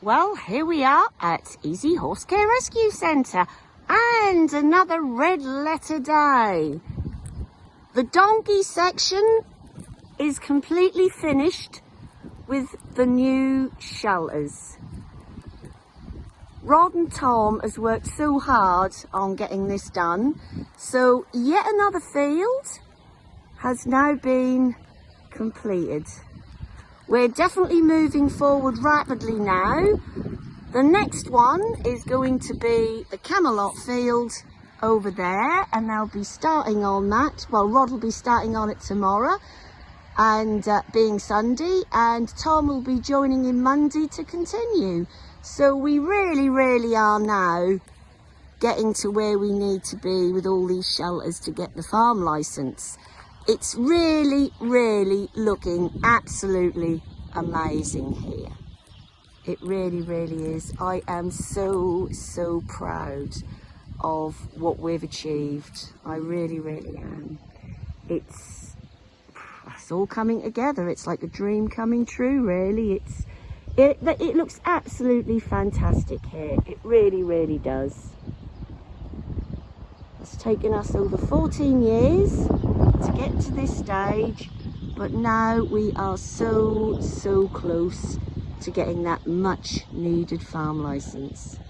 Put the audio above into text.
Well, here we are at Easy Horse Care Rescue Centre and another red letter day. The donkey section is completely finished with the new shelters. Rod and Tom has worked so hard on getting this done. So yet another field has now been completed. We're definitely moving forward rapidly now. The next one is going to be the Camelot field over there and they'll be starting on that. Well, Rod will be starting on it tomorrow and uh, being Sunday and Tom will be joining in Monday to continue. So we really, really are now getting to where we need to be with all these shelters to get the farm licence. It's really, really looking absolutely amazing here. It really, really is. I am so, so proud of what we've achieved. I really, really am. It's, it's all coming together. It's like a dream coming true, really. It's, it, it looks absolutely fantastic here. It really, really does. It's taken us over 14 years to get to this stage but now we are so so close to getting that much needed farm license